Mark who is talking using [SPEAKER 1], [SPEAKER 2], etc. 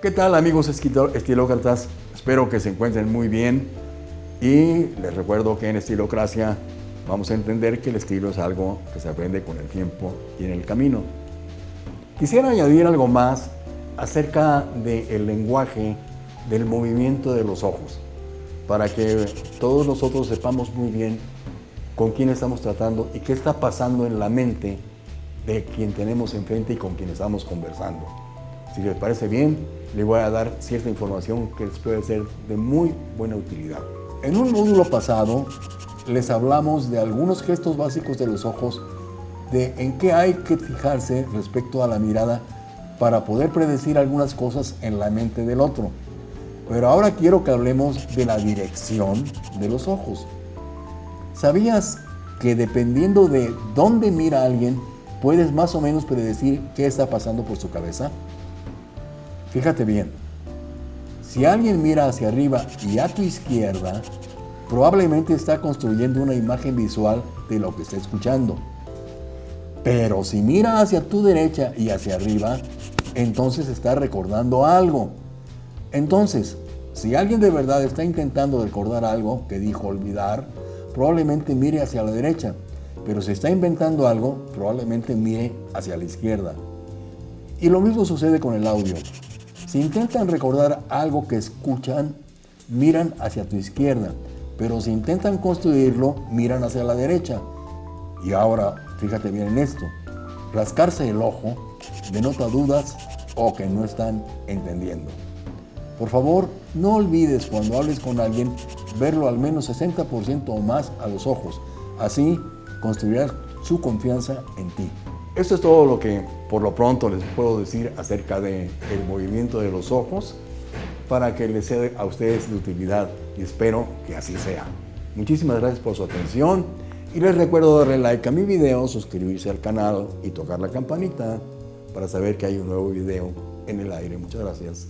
[SPEAKER 1] ¿Qué tal amigos estilócratas? Espero que se encuentren muy bien y les recuerdo que en Estilocracia vamos a entender que el estilo es algo que se aprende con el tiempo y en el camino. Quisiera añadir algo más acerca del lenguaje del movimiento de los ojos para que todos nosotros sepamos muy bien con quién estamos tratando y qué está pasando en la mente de quien tenemos enfrente y con quien estamos conversando. Si les parece bien, le voy a dar cierta información que les puede ser de muy buena utilidad. En un módulo pasado les hablamos de algunos gestos básicos de los ojos, de en qué hay que fijarse respecto a la mirada para poder predecir algunas cosas en la mente del otro. Pero ahora quiero que hablemos de la dirección de los ojos. ¿Sabías que dependiendo de dónde mira alguien, puedes más o menos predecir qué está pasando por su cabeza? Fíjate bien, si alguien mira hacia arriba y a tu izquierda, probablemente está construyendo una imagen visual de lo que está escuchando. Pero si mira hacia tu derecha y hacia arriba, entonces está recordando algo. Entonces, si alguien de verdad está intentando recordar algo que dijo olvidar, probablemente mire hacia la derecha. Pero si está inventando algo, probablemente mire hacia la izquierda. Y lo mismo sucede con el audio. Si intentan recordar algo que escuchan, miran hacia tu izquierda, pero si intentan construirlo, miran hacia la derecha. Y ahora, fíjate bien en esto, rascarse el ojo denota dudas o que no están entendiendo. Por favor, no olvides cuando hables con alguien verlo al menos 60% o más a los ojos. Así construirás su confianza en ti. Esto es todo lo que por lo pronto les puedo decir acerca del movimiento de los ojos para que les sea a ustedes de utilidad y espero que así sea. Muchísimas gracias por su atención y les recuerdo darle like a mi video, suscribirse al canal y tocar la campanita para saber que hay un nuevo video en el aire. Muchas gracias.